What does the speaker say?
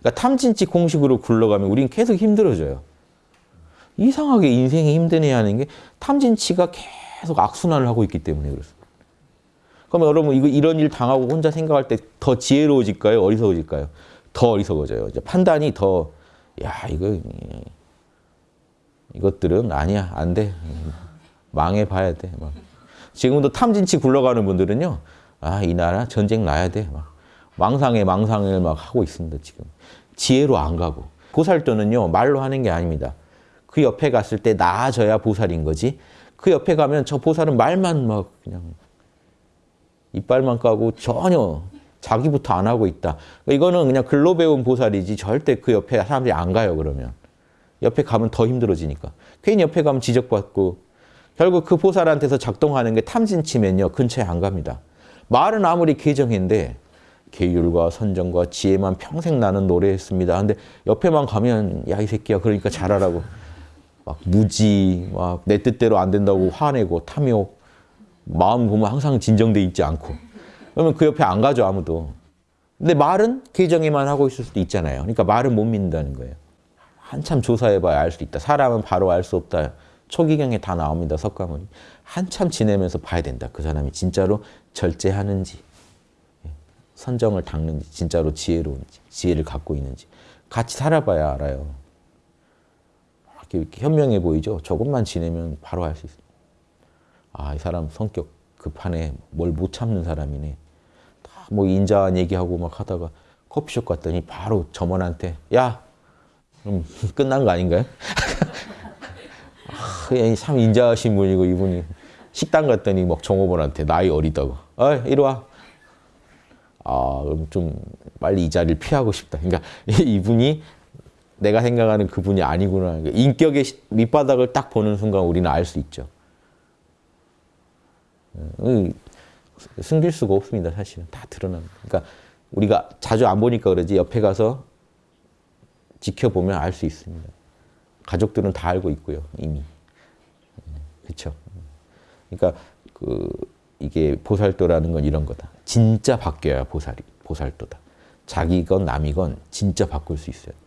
그러니까 탐진치 공식으로 굴러가면 우린 계속 힘들어져요. 이상하게 인생이 힘드네 하는 게 탐진치가 계속 악순환을 하고 있기 때문에 그렇습니다. 그럼 여러분 이거 이런 일 당하고 혼자 생각할 때 더 지혜로워질까요? 어리석어질까요? 더 어리석어져요. 이제 판단이 더 야 이거 이것들은 아니야 안 돼. 망해 봐야 돼. 막. 지금도 탐진치 굴러가는 분들은요. 아, 이 나라 전쟁 나야 돼. 막 망상에 망상을 막 하고 있습니다, 지금. 지혜로 안 가고. 보살도는요, 말로 하는 게 아닙니다. 그 옆에 갔을 때 나아져야 보살인 거지. 그 옆에 가면 저 보살은 말만 막 그냥 이빨만 까고 전혀 자기부터 안 하고 있다. 이거는 그냥 글로 배운 보살이지 절대 그 옆에 사람들이 안 가요, 그러면. 옆에 가면 더 힘들어지니까. 괜히 옆에 가면 지적받고 결국 그 보살한테서 작동하는 게 탐진치면요. 근처에 안 갑니다. 말은 아무리 계정인데 계율과 선정과 지혜만 평생 나는 노래했습니다. 근데 옆에만 가면 야 이 새끼야 그러니까 잘하라고 막 무지 막 내 뜻대로 안 된다고 화내고 탐욕 마음 보면 항상 진정돼 있지 않고 그러면 그 옆에 안 가죠 아무도. 근데 말은 계정에만 하고 있을 수도 있잖아요. 그러니까 말은 못 믿는다는 거예요. 한참 조사해봐야 알 수 있다. 사람은 바로 알 수 없다. 초기경에 다 나옵니다. 석가모니. 한참 지내면서 봐야 된다. 그 사람이 진짜로 절제하는지, 선정을 닦는지, 진짜로 지혜로운지, 지혜를 갖고 있는지. 같이 살아봐야 알아요. 이렇게, 현명해 보이죠? 조금만 지내면 바로 알 수 있어요. 아, 이 사람 성격 급하네. 뭘 못 참는 사람이네. 다 뭐 인자한 얘기하고 막 하다가 커피숍 갔더니 바로 점원한테 야! 그럼 끝난 거 아닌가요? 아, 참 인자하신 분이고 이분이 식당 갔더니 막 종업원한테 나이 어리다고. 어, 이리 와. 아, 좀 빨리 이 자리를 피하고 싶다. 그러니까 이분이 내가 생각하는 그분이 아니구나. 인격의 밑바닥을 딱 보는 순간 우리는 알 수 있죠. 숨길 수가 없습니다. 사실은 다 드러납니다. 그러니까 우리가 자주 안 보니까 그러지 옆에 가서 지켜보면 알 수 있습니다. 가족들은 다 알고 있고요, 이미. 그렇죠. 그러니까 그 이게 보살도라는 건 이런 거다. 진짜 바뀌어야 보살이 보살도다. 자기건 남이건 진짜 바꿀 수 있어야 돼.